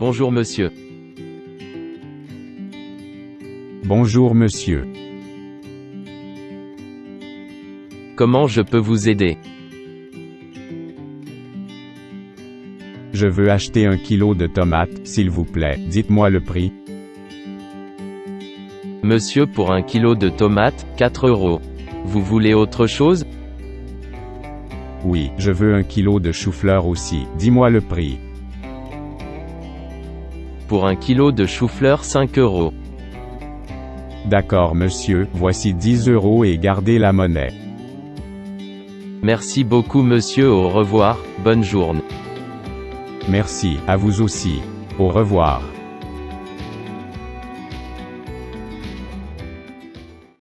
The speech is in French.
Bonjour monsieur. Bonjour monsieur. Comment je peux vous aider? Je veux acheter un kilo de tomates, s'il vous plaît. Dites-moi le prix. Monsieur pour un kilo de tomates, 4 euros. Vous voulez autre chose? Oui, je veux un kilo de chou-fleur aussi. Dis-moi le prix. Pour un kilo de chou-fleur 5 euros. D'accord monsieur, voici 10 euros et gardez la monnaie. Merci beaucoup monsieur au revoir, bonne journée. Merci, à vous aussi. Au revoir.